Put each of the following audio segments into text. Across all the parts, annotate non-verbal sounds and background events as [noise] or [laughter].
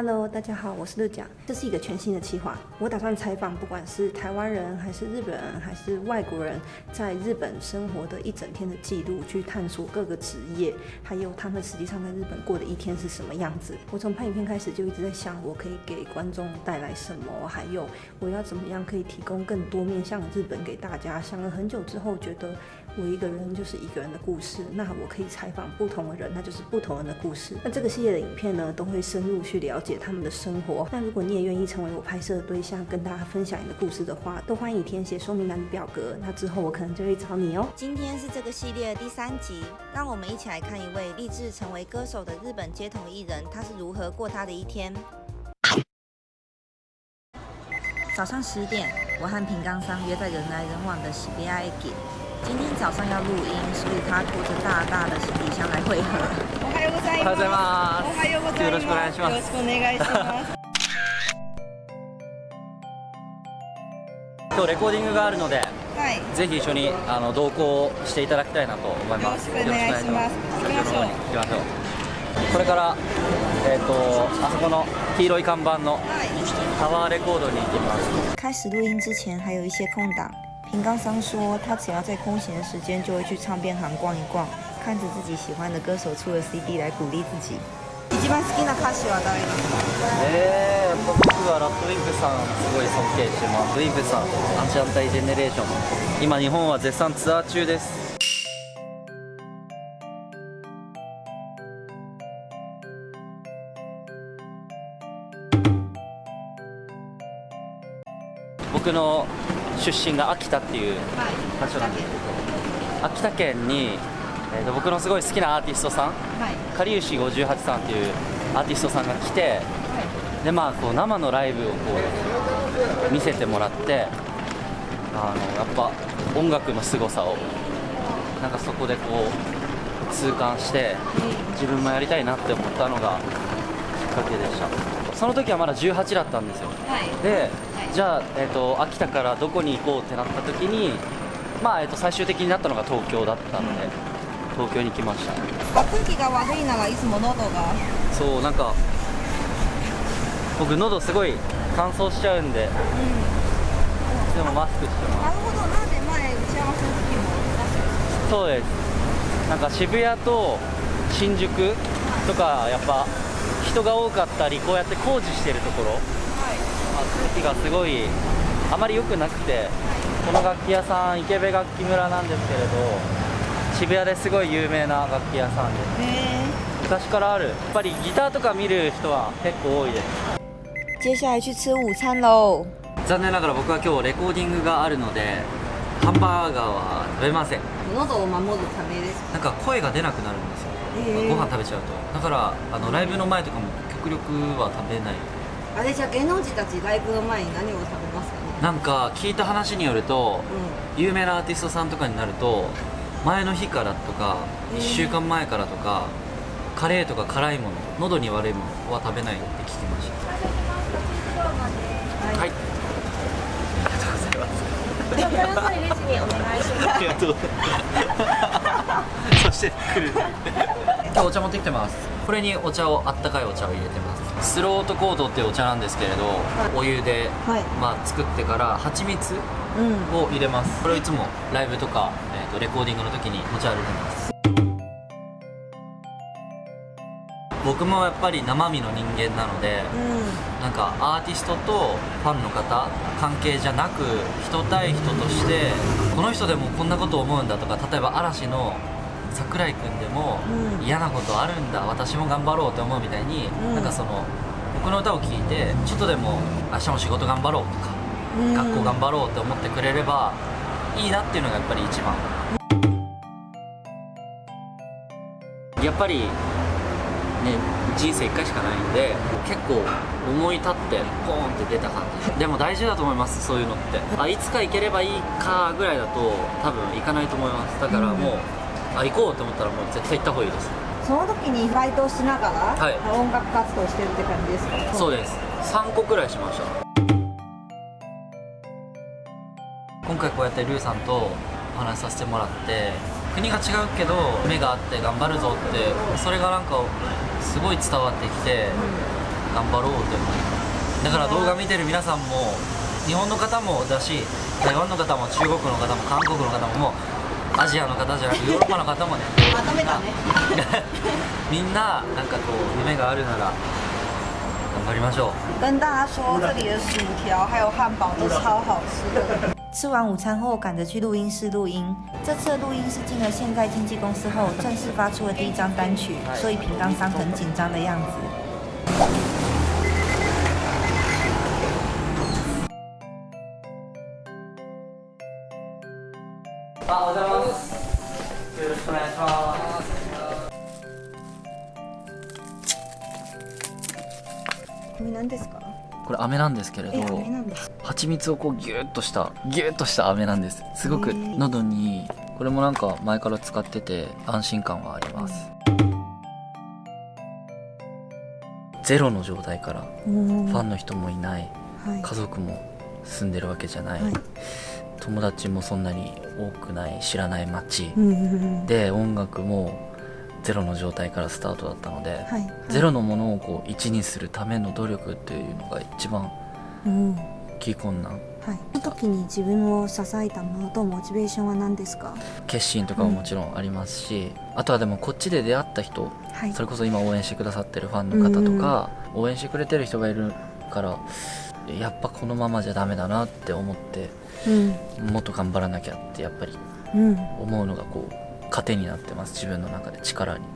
Hello，大家好，我是乐讲，这是一个全新的企划。我打算采访，不管是台湾人还是日本人还是外国人，在日本生活的一整天的记录，去探索各个职业，还有他们实际上在日本过的一天是什么样子。我从拍影片开始就一直在想，我可以给观众带来什么，还有我要怎么样可以提供更多面向的日本给大家。想了很久之后，觉得我一个人就是一个人的故事，那我可以采访不同的人，那就是不同人的故事。那这个系列的影片呢，都会深入去了。解他们的生活。那如果你也愿意成为我拍摄的对象，跟大家分享你的故事的话，都欢迎填写说明栏的表格。那之后我可能就会找你哦。今天是这个系列的第三集，让我们一起来看一位立志成为歌手的日本街头艺人，他是如何过他的一天。早上十点，我和平冈桑约在人来人往的喜比亚駅。今天早上要录音，所以他拖着大大的行李箱来汇合？おはようございます。おはようございます。よろしくお願いします。よろしくお願いします。今日レコーディングがあるので、はい、ぜひ一緒にあの同行していただきたいなと思います。よろしくお願いします。行きましょう。これからえっ、ー、とあそこの黄色い看板のタワーレコードに行きます。开始录音之前还有一些空档。平冈桑说，他只要在空闲的时间就会去唱片行逛一逛。看着自己喜欢的歌手出了 CD 来鼓励自己。一番好きな歌手は誰ですか？えー、やっぱ僕はラッドウィンプさんすごい尊敬してます。ウィンプさん、アンチアンタイジェネレーション。今日本は絶賛ツアー中です。僕の 出身が秋田っていう場所なんですけど、秋田県にえー、と僕のすごい好きなアーティストさん、はい、かりゆし58さんっていうアーティストさんが来て、はい、でまあこう生のライブをこう見せてもらってあのやっぱ音楽の凄さをなんかそこでこう痛感して自分もやりたいなって思ったのがきっかけでした。その時はまだ18だったんですよ、はい、で、じゃあ、えーと、秋田からどこに行こうってなった時にまあ、えーと、最終的になったのが東京だったので、東京に来ました。空気が悪いならいつも喉が。そうなんか僕喉すごい乾燥しちゃうんで、うん、でもマスクしてます。なるほどな。んで前打ち合わせの時もそうです。なんか渋谷と新宿とかやっぱ人が多かったりこうやって工事してるところ、気がすごいあまり良くなくて、この楽器屋さん池部楽器村なんですけれど渋谷ですごい有名な楽器屋さんで昔からある。やっぱりギターとか見る人は結構多いです。接下来去吃午餐喽。残念ながら僕は今日レコーディングがあるのでハンバーガーは食べません。喉を守るためです。なんか声が出なくなるんですよ、ご飯食べちゃうと。だからあのライブの前とかも極力は食べないあれじゃ芸能人たちライブの前に何を食べますかね？なんか聞いた話によると、うん、有名なアーティストさんとかになると前の日からとか1週間前からとかカレーとか辛いもの喉に悪いものは食べないって聞きました。はい。ありがとうございます。レジにお願い。しますありがとう [laughs] そして来る今日お茶持ってきてます。これにお茶をあったかいお茶を入れてます。スロートコートっていうお茶なんですけれど、はい、お湯で、はい、まあ、作ってから蜂蜜を入れます、うん、これをいつもライブとかとレコーディングの時に持ち歩いてます。僕もやっぱり生身の人間なので、うん、なんかアーティストとファンの方関係じゃなく人対人としてこの人でもこんなこと思うんだとか例えば嵐の櫻井君でも嫌なことあるんだ私も頑張ろうと思うみたいに、うん、なんかその僕の歌を聴いてちょっとでも明日も仕事頑張ろうとか、うん、学校頑張ろうって思ってくれればいいなっていうのがやっぱり一番。やっぱりね人生1回しかないんで結構思い立ってポーンって出た感じ。でも大事だと思いますそういうのって。あいつか行ければいいかぐらいだと多分行かないと思います。だからもう、うん、あ行こうと思ったらもう絶対行った方がいいです。その時にバイトをしながら、はい、音楽活動してるって感じですか？そうです。3個くらいしました。今回こうやってルーさんとお話しさせてもらって国が違うけど目があって頑張るぞってそれがなんかすごい伝わってきて、頑張ろうと思います。だから動画見てる皆さんも日本の方もだし台湾の方も中国の方も韓国の方ももうアジアの方じゃなくヨーロッパの方もねまとめたねみんななんかこう夢があるなら頑張りましょう跟大家说，这里的薯条还有汉堡都超好吃的。吃完午餐后，赶着去录音室录音。这次的录音是进了现代经纪公司后，正式发出了第一张单曲，所以平冈桑很紧张的样子。 あおはようございます。よろしくお願いします。これ何ですか？これ飴なんですけれえ、ど。蜂蜜をこうギューッとしたギューッとした飴なんです。すごく喉にこれもなんか前から使ってて安心感はあります、ゼロの状態からファンの人もいない。はい。家族も住んでるわけじゃない、はい。友達もそんなに多くない知らない街うんうんうん。で音楽もゼロの状態からスタートだったので、はい。ゼロのものをこう1にするための努力っていうのが一番うん。大きい困難はい。その時に自分を支えたものとモチベーションは何ですか？決心とかももちろんありますし、あとはでもこっちで出会った人はい。それこそ今応援してくださってるファンの方とか、応援してくれてる人がいるからやっぱこのままじゃダメだなって思ってうん。もっと頑張らなきゃってやっぱりうん。思うのがこう糧になってます自分の中で力に [laughs]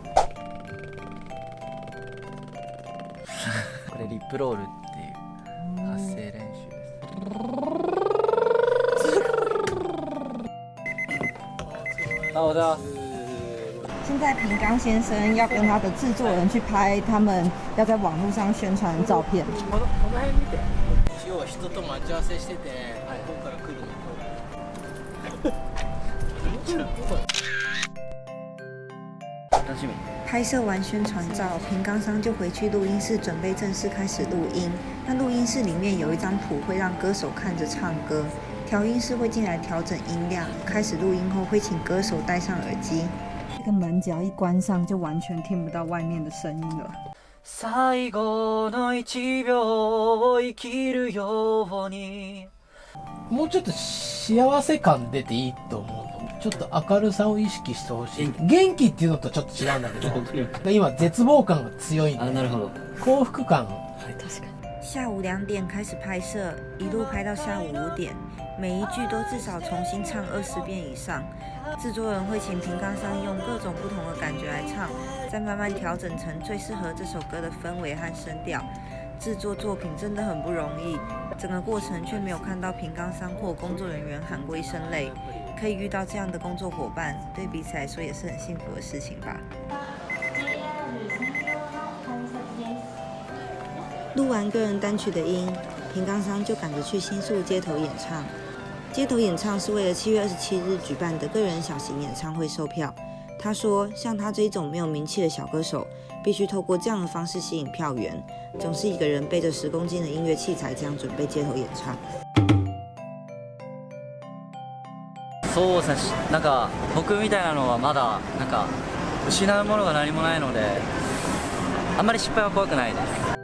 これリップロールっていう発声練習ですあおはようございます现在平冈先生要跟他的制作人去拍他们要在网络上宣传的照片。このこの辺見て一応人と待ち合わせしてて、ここから来るの楽しみ拍摄完宣传照，平冈桑就回去录音室准备正式开始录音。那录音室里面有一张谱，会让歌手看着唱歌。调音师会进来调整音量。开始录音后，会请歌手戴上耳机。 这个门只要一关上，就完全听不到外面的声音了。最後の1秒を生きるように。もうちょっと幸せ感出ていいと思うの。ちょっと明るさを意識してほしい。元気っていうのとちょっと違うんだけど。今絶望感が強い。んであなるほど。幸福感。下午两点开始拍摄，一路拍到下午五点，每一句都至少重新唱二十遍以上。制作人会请平冈桑用各种不同的感觉来唱，再慢慢调整成最适合这首歌的氛围和声调。制作作品真的很不容易，整个过程却没有看到平冈桑或工作人员喊过一声累。可以遇到这样的工作伙伴，对彼此来说也是很幸福的事情吧。录完个人单曲的音，平冈桑就赶着去新宿街头演唱。街头演唱是为了七月二十七日举办的个人小型演唱会售票。他说，像他这一种没有名气的小歌手，必须透过这样的方式吸引票源，总是一个人背着十公斤的音乐器材这样准备街头演唱。そうですねしなんか僕みたいなのはまだなんか失うものが何もないのであんまり失敗は怖くないです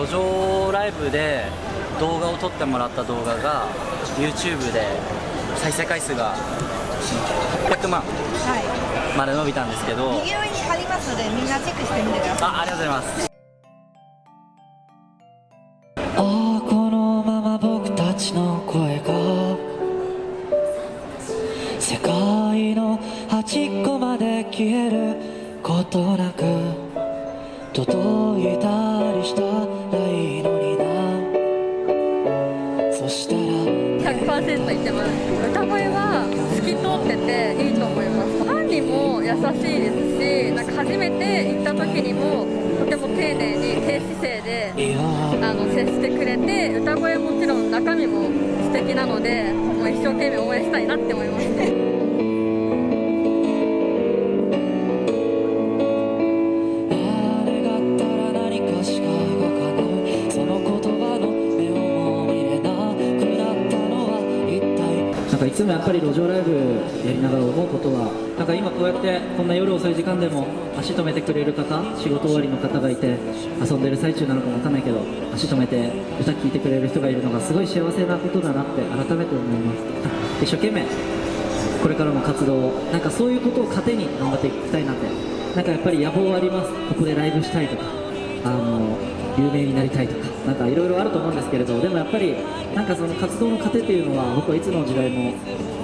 路上ライブで動画を撮ってもらった動画が YouTube で再生回数が800万はい。まで伸びたんですけど右上に貼りますので、みんなチェックしてみてください。あありがとうございますああこのまま僕たちの声が世界の端っこまで消えることなく届いた100%言ってます。歌声は透き通ってていいと思います。ファンにも優しいですしなんか初めて行った時にもとても丁寧に低姿勢であの接してくれて歌声もちろん中身も素敵なのでもう一生懸命応援したいなって思います。ねぱり路上ライブやりながら思うことはなんか今こうやってこんな夜遅い時間でも足止めてくれる方仕事終わりの方がいて遊んでる最中なのかもわかんないけど足止めて歌聴いてくれる人がいるのがすごい幸せなことだなって改めて思います一生懸命これからも活動をなんかそういうことを糧に頑張っていきたいなってなんかやっぱり野望はありますここでライブしたいとかあの有名になりたいとかなんかいろいろあると思うんですけれどでもやっぱりなんかその活動の糧っていうのは僕はいつの時代もい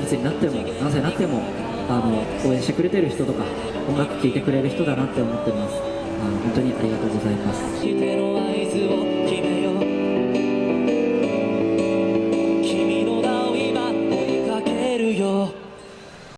つになっても何歳になってもあの応援してくれてる人とか音楽聴いてくれる人だなって思ってます。あ本当にありがとうございます。